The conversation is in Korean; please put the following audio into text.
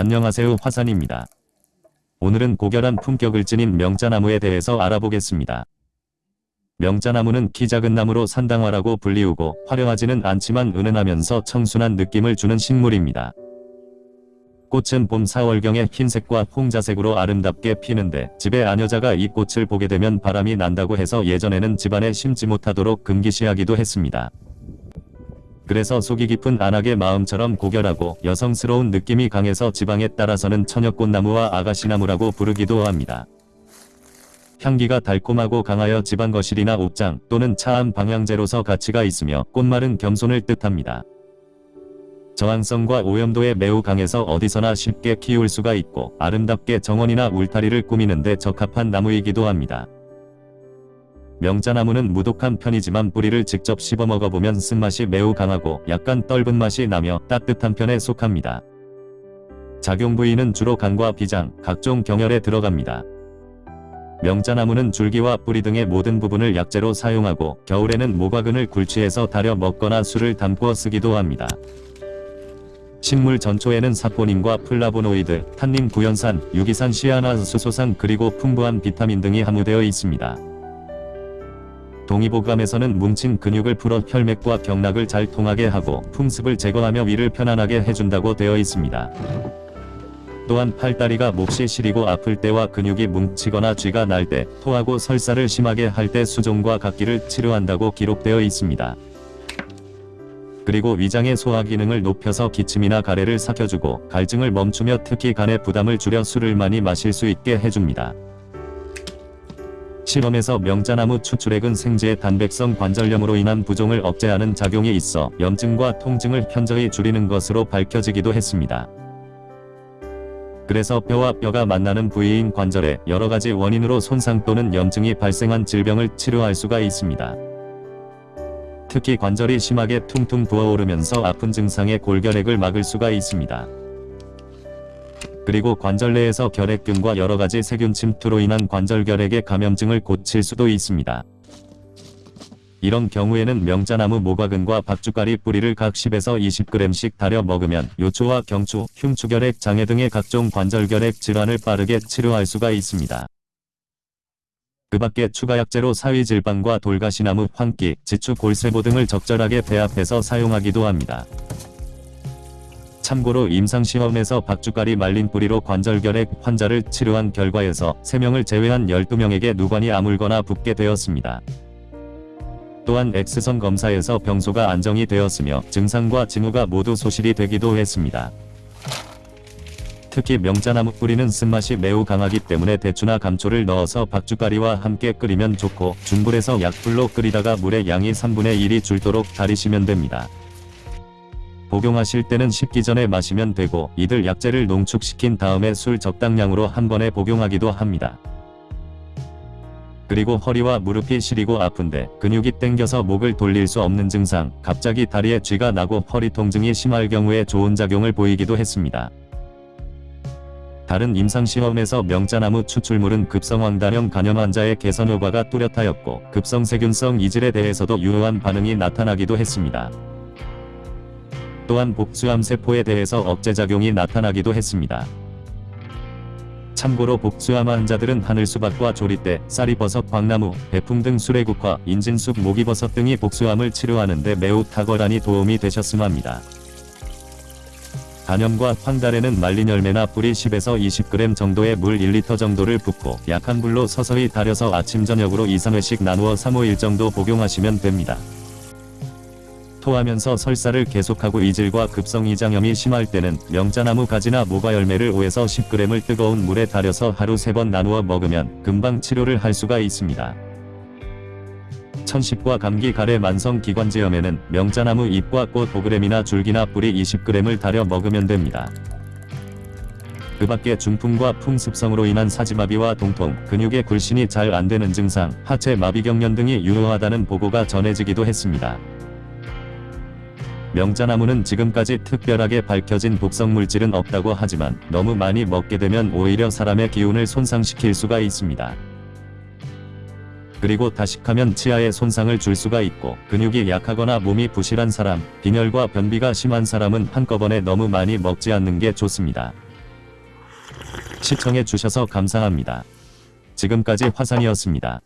안녕하세요 화산입니다. 오늘은 고결한 품격을 지닌 명자나무에 대해서 알아보겠습니다. 명자나무는 키 작은 나무로 산당화라고 불리우고 화려하지는 않지만 은은하면서 청순한 느낌을 주는 식물입니다. 꽃은 봄 4월경에 흰색과 홍자색으로 아름답게 피는데 집에 아녀자가 이 꽃을 보게 되면 바람이 난다고 해서 예전에는 집안에 심지 못하도록 금기시하기도 했습니다. 그래서 속이 깊은 안악의 마음처럼 고결하고 여성스러운 느낌이 강해서 지방에 따라서는 천엽꽃나무와 아가씨나무라고 부르기도 합니다. 향기가 달콤하고 강하여 집안 거실이나 옷장 또는 차 안 방향제로서 가치가 있으며 꽃말은 겸손을 뜻합니다. 저항성과 오염도에 매우 강해서 어디서나 쉽게 키울 수가 있고 아름답게 정원이나 울타리를 꾸미는데 적합한 나무이기도 합니다. 명자나무는 무독한 편이지만 뿌리를 직접 씹어 먹어보면 쓴맛이 매우 강하고 약간 떫은 맛이 나며 따뜻한 편에 속합니다. 작용 부위는 주로 간과 비장, 각종 경혈에 들어갑니다. 명자나무는 줄기와 뿌리 등의 모든 부분을 약재로 사용하고 겨울에는 모과근을 굴취해서 달여 먹거나 술을 담궈 쓰기도 합니다. 식물 전초에는 사포닌과 플라보노이드, 탄닌 구연산, 유기산 시안화수소산 그리고 풍부한 비타민 등이 함유되어 있습니다. 동의보감에서는 뭉친 근육을 풀어 혈맥과 경락을 잘 통하게 하고 풍습을 제거하며 위를 편안하게 해준다고 되어 있습니다. 또한 팔다리가 몹시 시리고 아플 때와 근육이 뭉치거나 쥐가 날 때, 토하고 설사를 심하게 할 때 수종과 각기를 치료한다고 기록되어 있습니다. 그리고 위장의 소화 기능을 높여서 기침이나 가래를 삭혀주고 갈증을 멈추며 특히 간의 부담을 줄여 술을 많이 마실 수 있게 해줍니다. 실험에서 명자나무 추출액은 생지의 단백성 관절염으로 인한 부종을 억제하는 작용이 있어 염증과 통증을 현저히 줄이는 것으로 밝혀지기도 했습니다. 그래서 뼈와 뼈가 만나는 부위인 관절에 여러가지 원인으로 손상 또는 염증이 발생한 질병을 치료할 수가 있습니다. 특히 관절이 심하게 퉁퉁 부어오르면서 아픈 증상의 골결핵을 막을 수가 있습니다. 그리고 관절 내에서 결핵균과 여러가지 세균 침투로 인한 관절 결핵의 감염증을 고칠 수도 있습니다. 이런 경우에는 명자나무 모과근과 박주가리 뿌리를 각 10에서 20g씩 달여 먹으면 요초와 경추, 흉추결핵 장애 등의 각종 관절결핵 질환을 빠르게 치료할 수가 있습니다. 그 밖에 추가 약재로 사위질방과 돌가시나무, 황기, 지추, 골세보 등을 적절하게 배합해서 사용하기도 합니다. 참고로 임상시험에서 박주가리 말린 뿌리로 관절결핵 환자를 치료한 결과에서 3명을 제외한 12명에게 누관이 아물거나 붓게 되었습니다. 또한 X선 검사에서 병소가 안정이 되었으며 증상과 징후가 모두 소실이 되기도 했습니다. 특히 명자나무 뿌리는 쓴맛이 매우 강하기 때문에 대추나 감초를 넣어서 박주가리와 함께 끓이면 좋고 중불에서 약불로 끓이다가 물의 양이 3분의 1이 줄도록 달이시면 됩니다. 복용하실 때는 식기 전에 마시면 되고 이들 약재를 농축시킨 다음에 술 적당량으로 한 번에 복용하기도 합니다. 그리고 허리와 무릎이 시리고 아픈데 근육이 땡겨서 목을 돌릴 수 없는 증상, 갑자기 다리에 쥐가 나고 허리 통증이 심할 경우에 좋은 작용을 보이기도 했습니다. 다른 임상시험에서 명자나무 추출물은 급성황단염 간염 환자의 개선 효과가 뚜렷하였고 급성세균성 이질에 대해서도 유효한 반응이 나타나기도 했습니다. 또한 복수암 세포에 대해서 억제작용이 나타나기도 했습니다. 참고로 복수암 환자들은 하늘수박과 조리대, 쌀이버섯, 광나무, 배풍 등 수레국화, 인진숙, 모기버섯 등이 복수암을 치료하는 데 매우 탁월하니 도움이 되셨음 합니다. 간염과 황달에는 말린 열매나 뿌리 10에서 20g 정도의 물 1리터 정도를 붓고 약한 불로 서서히 달여서 아침 저녁으로 2, 3회씩 나누어 3, 5일 정도 복용하시면 됩니다. 토하면서 설사를 계속하고 이질과 급성이장염이 심할 때는 명자나무 가지나 모과 열매를 5에서 10g을 뜨거운 물에 달여서 하루 3번 나누어 먹으면 금방 치료를 할 수가 있습니다. 천식과 감기 가래 만성 기관지염에는 명자나무 잎과 꽃 5g이나 줄기나 뿌리 20g을 달여 먹으면 됩니다. 그 밖에 중풍과 풍습성으로 인한 사지마비와 동통, 근육의 굴신이 잘 안되는 증상, 하체 마비경련 등이 유효하다는 보고가 전해지기도 했습니다. 명자나무는 지금까지 특별하게 밝혀진 독성물질은 없다고 하지만 너무 많이 먹게 되면 오히려 사람의 기운을 손상시킬 수가 있습니다. 그리고 다식하면 치아에 손상을 줄 수가 있고 근육이 약하거나 몸이 부실한 사람, 빈혈과 변비가 심한 사람은 한꺼번에 너무 많이 먹지 않는 게 좋습니다. 시청해 주셔서 감사합니다. 지금까지 화산이었습니다.